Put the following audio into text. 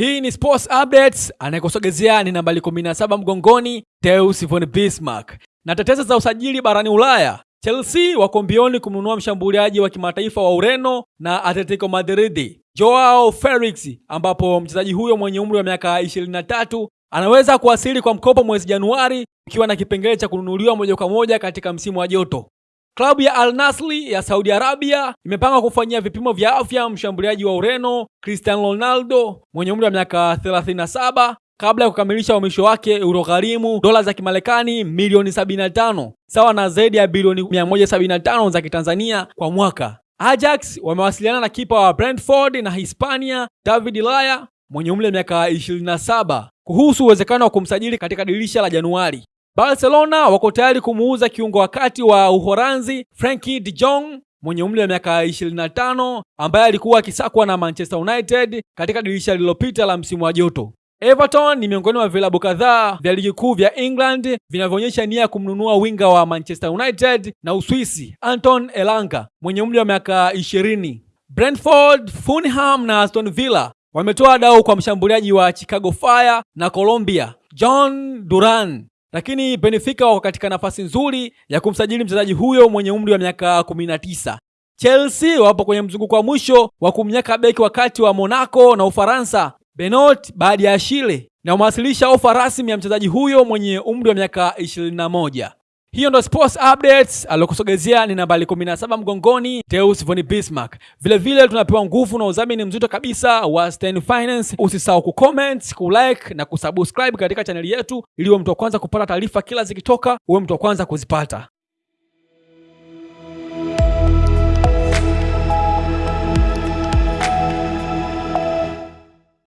Hii ni Sports Updates, anayekusogezea ni nambari 17 mgongoni, Teus von Bismarck. Na tetesi za usajili barani Ulaya, Chelsea wako mbioni kumnunua mshambuliaji wa kimataifa wa Ureno na Atletico Madrid, Joao Felix, ambapo mchezaji huyo mwenye umri wa miaka 23 anaweza kuwasili kwa mkopo mwezi Januari, ukiwa na kipengele cha kununuliwa moja kwa moja katika msimu wa joto. Klabu ya Al nasli ya Saudi Arabia imepanga kufanyia vipimo vya afya mshambuliaji wa Ureno Cristiano Ronaldo mwenye umri wa miaka 37 kabla ya kukamilisha uhamisho wake uliogharimu dola za Kimarekani milioni 75 sawa na zaidi ya bilioni 175 za Kitanzania kwa mwaka. Ajax wamewasiliana na kipa wa Brentford na Hispania David Laya mwenye umri wa miaka 27 kuhusu uwezekano wa kumsajili katika dirisha la Januari. Barcelona wako tayari kumuuza kiungo wakati wa uhoranzi Frenkie de Jong mwenye umri wa miaka 25 ambaye alikuwa akisakwa na Manchester United katika dirisha lililopita la msimu wa joto. Everton ni miongoni mwa vilabu kadhaa vya ligi kuu vya England vinavyoonyesha nia ya kumnunua winga wa Manchester United na Uswisi Anton Elanga mwenye umri wa miaka 20. Brentford, Fulham na Aston Villa wametoa dau kwa mshambuliaji wa Chicago Fire na Colombia John Duran lakini Benfica wako katika nafasi nzuri ya kumsajili mchezaji huyo mwenye umri wa miaka 19. Chelsea wapo kwenye mzunguko wa mwisho wa kumnyaka beki wakati wa Monaco na Ufaransa Benot baada ya Shile na umewasilisha ofa rasmi ya mchezaji huyo mwenye umri wa miaka 21. Hiyo ndo sports updates alokusogezea ni nambari 17 mgongoni Teus von Bismarck. Vile vile tunapewa nguvu na udhamini mzito kabisa wa Stein Finance. Usisahau kucomment, kulike na kusubscribe katika chaneli yetu ili uwe mtu wa kwanza kupata taarifa kila zikitoka, uwe mtu wa kwanza kuzipata.